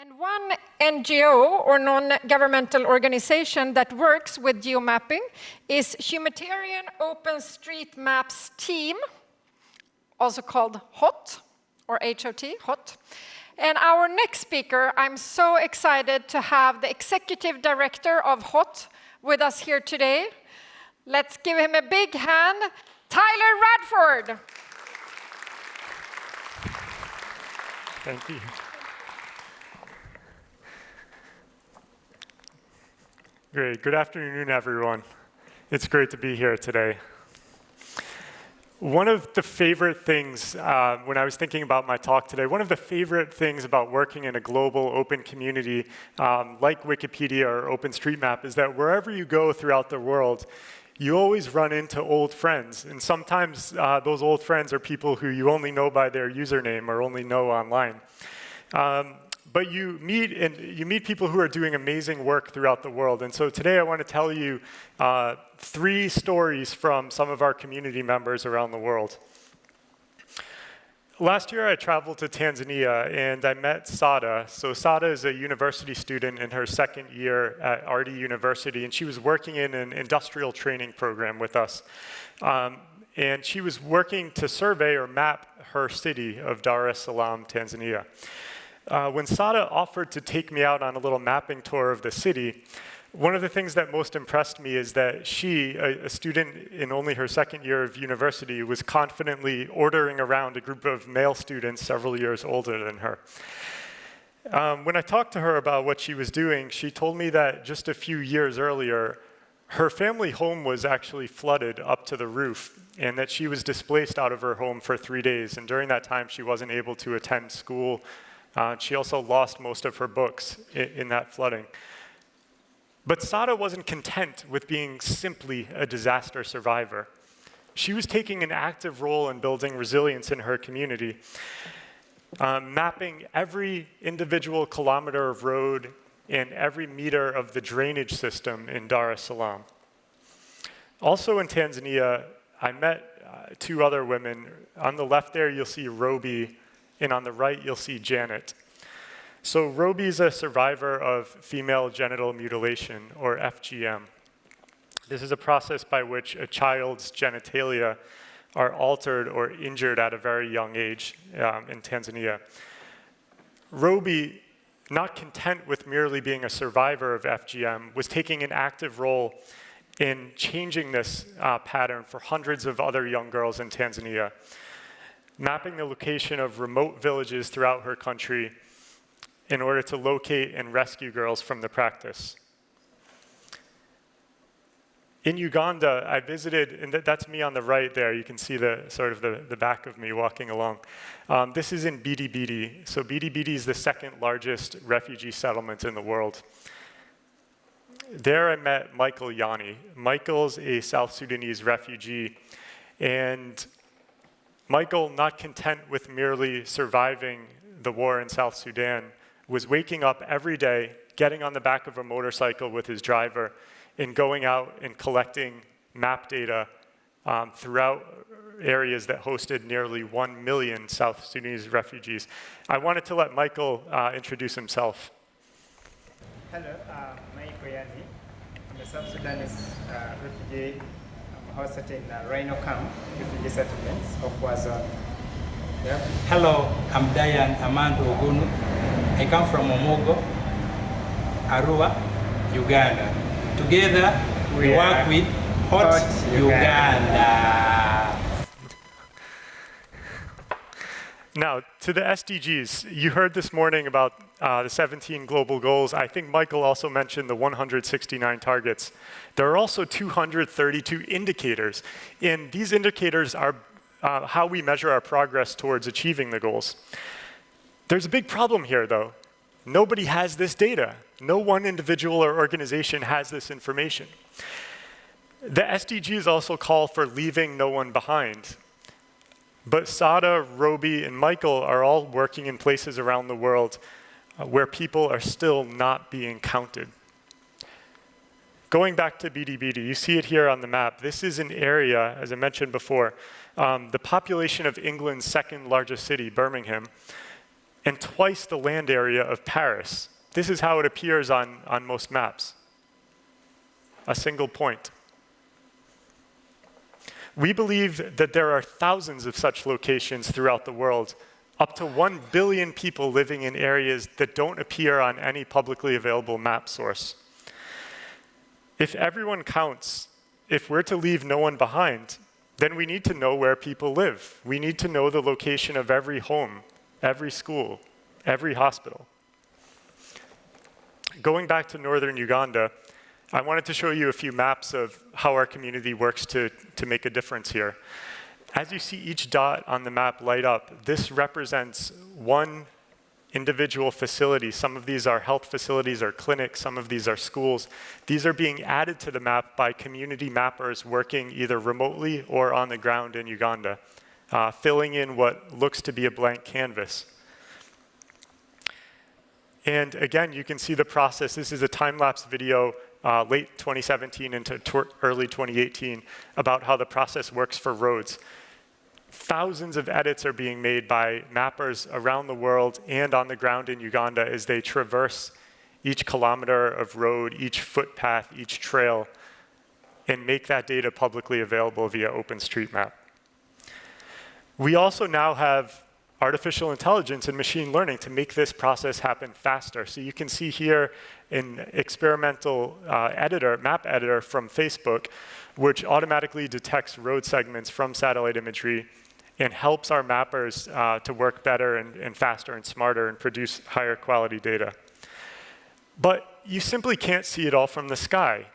And one NGO or non-governmental organization that works with geomapping is Humanitarian Open Street Maps Team, also called HOT or HOT, HOT. And our next speaker, I'm so excited to have the executive director of HOT with us here today. Let's give him a big hand, Tyler Radford. Thank you. Great. Good afternoon, everyone. It's great to be here today. One of the favorite things, uh, when I was thinking about my talk today, one of the favorite things about working in a global open community um, like Wikipedia or OpenStreetMap is that wherever you go throughout the world, you always run into old friends. And sometimes uh, those old friends are people who you only know by their username or only know online. Um, but you meet and you meet people who are doing amazing work throughout the world. And so today I want to tell you uh, three stories from some of our community members around the world. Last year I traveled to Tanzania and I met Sada. So Sada is a university student in her second year at Ardhi University and she was working in an industrial training program with us. Um, and she was working to survey or map her city of Dar es Salaam, Tanzania. Uh, when Sada offered to take me out on a little mapping tour of the city, one of the things that most impressed me is that she, a, a, student in only her second year of university, was confidently ordering around a group of male students several years older than her. Um, when I talked to her about what she was doing, she told me that just a few years earlier, her family home was actually flooded up to the roof and that she was displaced out of her home for three days. And during that time, she wasn't able to attend school uh, she also lost most of her books in, in that flooding. But Sada wasn't content with being simply a disaster survivor. She was taking an active role in building resilience in her community, um, mapping every individual kilometer of road and every meter of the drainage system in Dar es Salaam. Also in Tanzania, I met uh, two other women. On the left there, you'll see Roby, and on the right, you'll see Janet. So Roby is a survivor of female genital mutilation, or FGM. This is a process by which a child's genitalia are altered or injured at a very young age um, in Tanzania. Roby, not content with merely being a survivor of FGM, was taking an active role in changing this uh, pattern for hundreds of other young girls in Tanzania mapping the location of remote villages throughout her country in order to locate and rescue girls from the practice. In Uganda, I visited, and that's me on the right there. You can see the sort of the, the back of me walking along. Um, this is in Bidi Bidi. So Bidi Bidi is the second largest refugee settlement in the world. There I met Michael Yani. Michael's a South Sudanese refugee, and Michael, not content with merely surviving the war in South Sudan, was waking up every day, getting on the back of a motorcycle with his driver, and going out and collecting map data um, throughout areas that hosted nearly 1 million South Sudanese refugees. I wanted to let Michael uh, introduce himself. Hello, uh, Michael Yani. I'm a South Sudanese uh, refugee hosted in uh, Rhino Camp, refugee settlements of. Yeah. Hello, I'm Diane Amando Ogunu. I come from Omogo, Arua, Uganda. Together, we, we work with Hot, Hot Uganda. Uganda. Now, to the SDGs, you heard this morning about uh, the 17 global goals. I think Michael also mentioned the 169 targets. There are also 232 indicators, and these indicators are uh, how we measure our progress towards achieving the goals. There's a big problem here, though. Nobody has this data. No one individual or organization has this information. The SDGs also call for leaving no one behind. But Sada, Roby, and Michael are all working in places around the world uh, where people are still not being counted. Going back to Bidi, you see it here on the map. This is an area, as I mentioned before, um, the population of England's second largest city, Birmingham, and twice the land area of Paris. This is how it appears on, on most maps. A single point. We believe that there are thousands of such locations throughout the world, up to 1 billion people living in areas that don't appear on any publicly available map source. If everyone counts, if we're to leave no one behind, then we need to know where people live. We need to know the location of every home, every school, every hospital. Going back to northern Uganda, I wanted to show you a few maps of how our community works to, to make a difference here. As you see each dot on the map light up, this represents one individual facility. Some of these are health facilities or clinics, some of these are schools. These are being added to the map by community mappers working either remotely or on the ground in Uganda, uh, filling in what looks to be a blank canvas. And again, you can see the process. This is a time-lapse video uh, late 2017 into early 2018 about how the process works for roads. Thousands of edits are being made by mappers around the world and on the ground in Uganda as they traverse each kilometer of road, each footpath, each trail, and make that data publicly available via OpenStreetMap. We also now have artificial intelligence and machine learning to make this process happen faster. So you can see here an experimental uh, editor, map editor from Facebook, which automatically detects road segments from satellite imagery and helps our mappers uh, to work better and, and faster and smarter and produce higher quality data. But you simply can't see it all from the sky.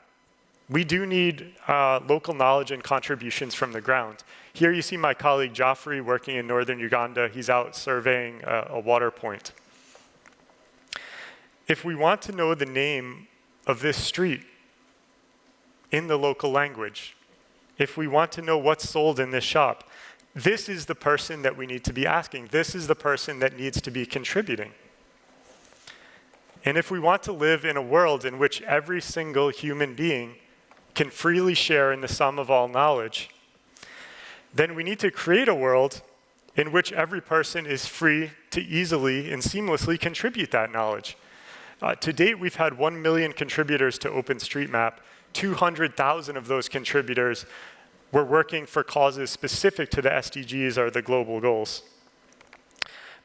We do need uh, local knowledge and contributions from the ground. Here you see my colleague Joffrey working in northern Uganda. He's out surveying a, a water point. If we want to know the name of this street in the local language, if we want to know what's sold in this shop, this is the person that we need to be asking. This is the person that needs to be contributing. And if we want to live in a world in which every single human being can freely share in the sum of all knowledge, then we need to create a world in which every person is free to easily and seamlessly contribute that knowledge. Uh, to date, we've had 1 million contributors to OpenStreetMap. 200,000 of those contributors were working for causes specific to the SDGs or the global goals.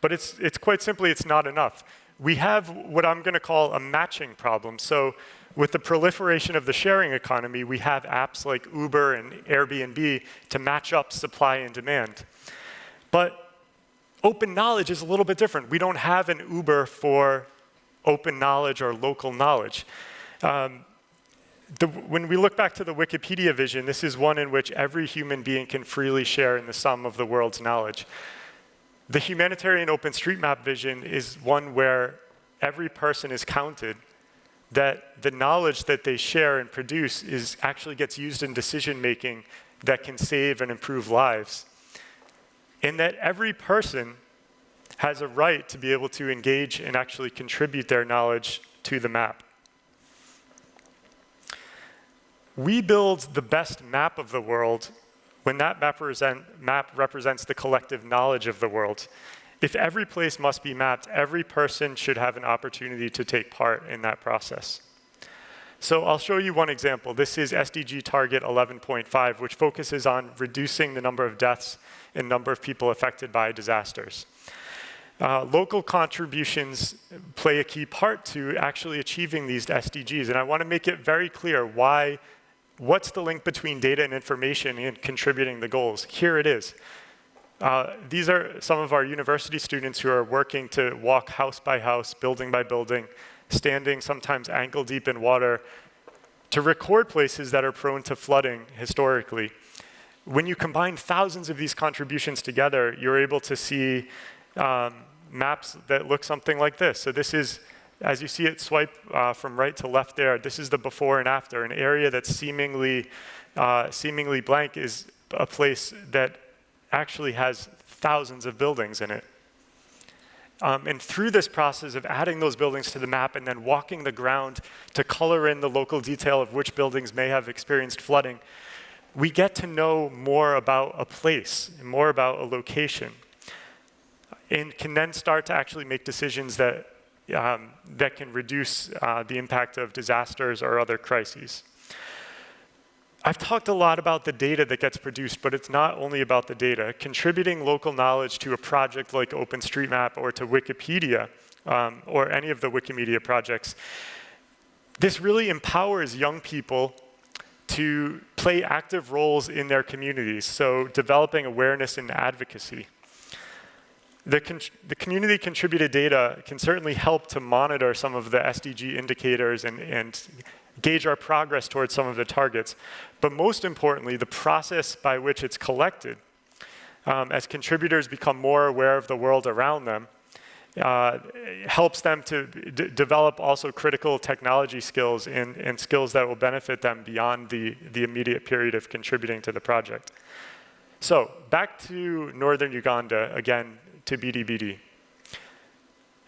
But it's, it's quite simply, it's not enough. We have what I'm going to call a matching problem. So with the proliferation of the sharing economy, we have apps like Uber and Airbnb to match up supply and demand. But open knowledge is a little bit different. We don't have an Uber for open knowledge or local knowledge. Um, the, when we look back to the Wikipedia vision, this is one in which every human being can freely share in the sum of the world's knowledge. The humanitarian OpenStreetMap vision is one where every person is counted that the knowledge that they share and produce is actually gets used in decision making that can save and improve lives. And that every person has a right to be able to engage and actually contribute their knowledge to the map. We build the best map of the world when that map, represent, map represents the collective knowledge of the world. If every place must be mapped, every person should have an opportunity to take part in that process. So I'll show you one example. This is SDG target 11.5, which focuses on reducing the number of deaths and number of people affected by disasters. Uh, local contributions play a key part to actually achieving these SDGs, and I want to make it very clear why, what's the link between data and information and contributing the goals. Here it is. Uh, these are some of our university students who are working to walk house by house, building by building, standing sometimes ankle deep in water to record places that are prone to flooding historically. When you combine thousands of these contributions together, you're able to see um, maps that look something like this. So this is, as you see it swipe uh, from right to left there, this is the before and after. An area that's seemingly, uh, seemingly blank is a place that actually has thousands of buildings in it. Um, and through this process of adding those buildings to the map and then walking the ground to color in the local detail of which buildings may have experienced flooding, we get to know more about a place, more about a location. and can then start to actually make decisions that, um, that can reduce uh, the impact of disasters or other crises. I've talked a lot about the data that gets produced, but it's not only about the data. Contributing local knowledge to a project like OpenStreetMap or to Wikipedia um, or any of the Wikimedia projects, this really empowers young people to play active roles in their communities, so developing awareness and advocacy. The, the, community contributed data can certainly help to monitor some of the SDG indicators and, and gauge our progress towards some of the targets. But most importantly, the process by which it's collected, um, as contributors become more aware of the world around them, uh, helps them to develop also critical technology skills and, and, skills that will benefit them beyond the, the immediate period of contributing to the project. So back to Northern Uganda, again, to Bidi Bidi.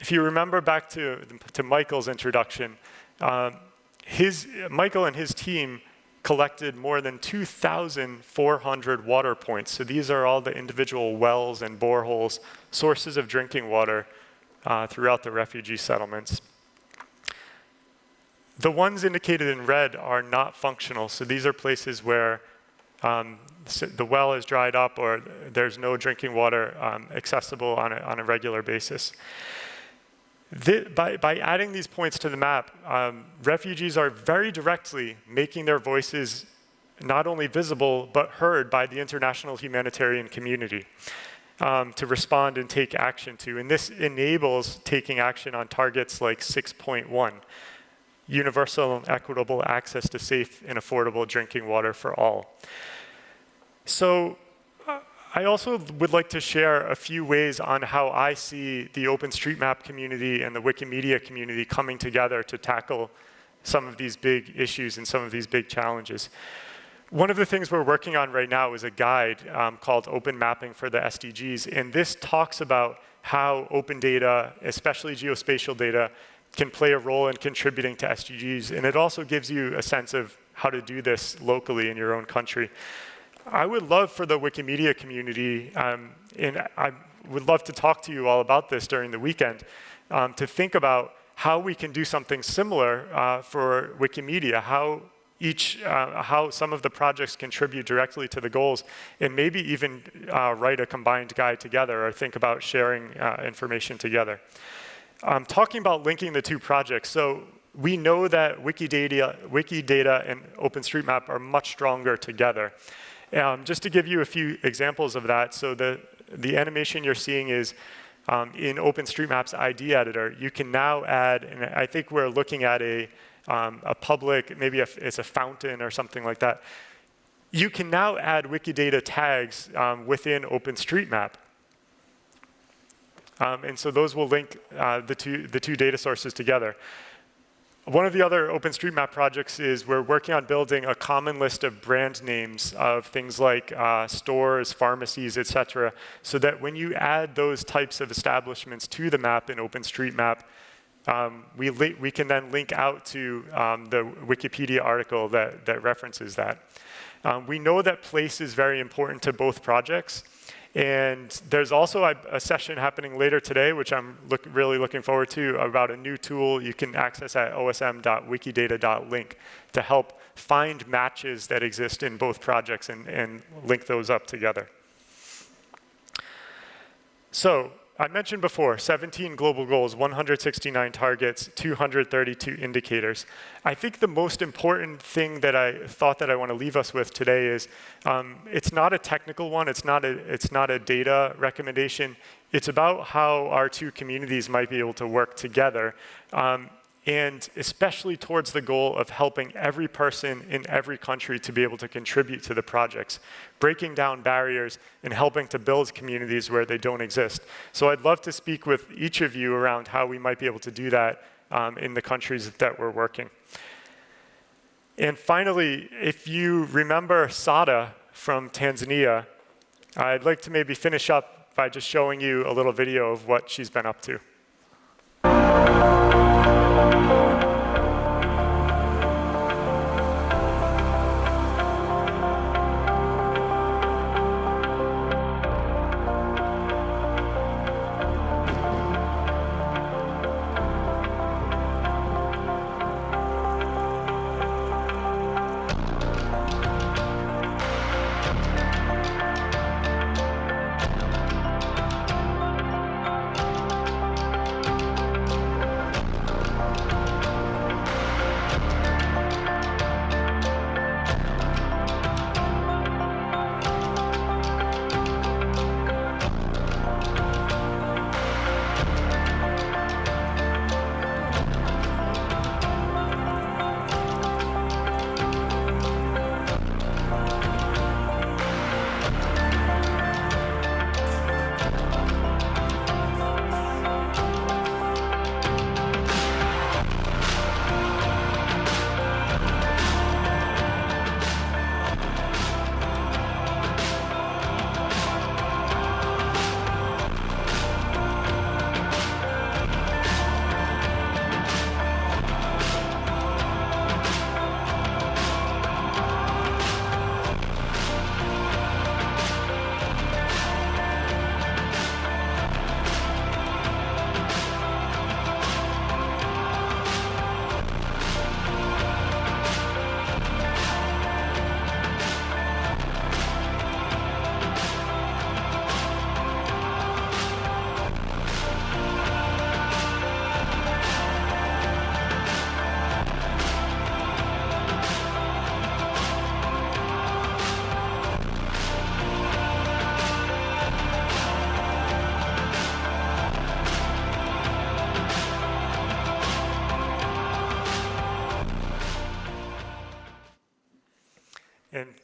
If you remember back to, to Michael's introduction, um, his, Michael and his team collected more than 2,400 water points. So these are all the individual wells and boreholes, sources of drinking water uh, throughout the refugee settlements. The ones indicated in red are not functional. So these are places where um, the well is dried up or there's no drinking water um, accessible on a, on a regular basis. The, by, by, adding these points to the map, um, refugees are very directly making their voices not only visible, but heard by the international humanitarian community um, to respond and take action to. And this enables taking action on targets like 6.1, universal and equitable access to safe and affordable drinking water for all. So I also would like to share a few ways on how I see the OpenStreetMap community and the Wikimedia community coming together to tackle some of these big issues and some of these big challenges. One of the things we're working on right now is a guide um, called Open Mapping for the SDGs, and this talks about how open data, especially geospatial data, can play a role in contributing to SDGs, and it also gives you a sense of how to do this locally in your own country. I would love for the Wikimedia community, um, and I would love to talk to you all about this during the weekend, um, to think about how we can do something similar uh, for Wikimedia, how each, uh, how some of the projects contribute directly to the goals, and maybe even uh, write a combined guide together or think about sharing uh, information together. Um, talking about linking the two projects, so we know that Wikidata, Wikidata and OpenStreetMap are much stronger together. Um, just to give you a few examples of that, so the, the animation you're seeing is um, in OpenStreetMap's ID editor, you can now add, and I think we're looking at a, um, a public, maybe a, it's a fountain or something like that. You can now add Wikidata tags um, within OpenStreetMap. Um, and so those will link uh, the, two, the two data sources together. One of the other OpenStreetMap projects is we're working on building a common list of brand names of things like uh, stores, pharmacies, et cetera, so that when you add those types of establishments to the map in OpenStreetMap, um, we, we can then link out to um, the Wikipedia article that, that references that. Um, we know that place is very important to both projects. And there's also a, a, session happening later today, which I'm look, really looking forward to, about a new tool you can access at osm.wikidata.link to help find matches that exist in both projects and, and link those up together. So I mentioned before, 17 global goals, 169 targets, 232 indicators. I think the most important thing that I thought that I want to leave us with today is um, it's not a technical one, it's not a, it's not a data recommendation, it's about how our two communities might be able to work together. Um, and especially towards the goal of helping every person in every country to be able to contribute to the projects, breaking down barriers and helping to build communities where they don't exist. So I'd love to speak with each of you around how we might be able to do that um, in the countries that we're working. And finally, if you remember Sada from Tanzania, I'd like to maybe finish up by just showing you a little video of what she's been up to. And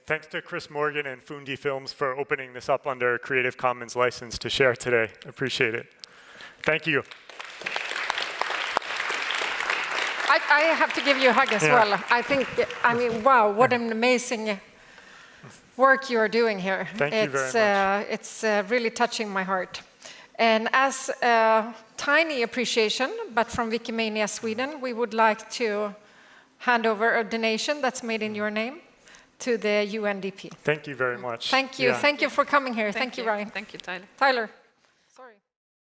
thanks to Chris Morgan and Fundi Films for opening this up under a Creative Commons license to share today. Appreciate it. Thank you. I, I have to give you a hug as Yeah. well. I think, I mean, wow, what an amazing work you are doing here. Thank you very it's, much. Uh, it's uh, really touching my heart. And as a tiny appreciation, but from Wikimania Sweden, we would like to hand over a donation that's made in your name to the UNDP. Thank you very much. Thank you. Yeah. Thank you for coming here. Thank, you, Ryan. Thank you, Tyler. Tyler.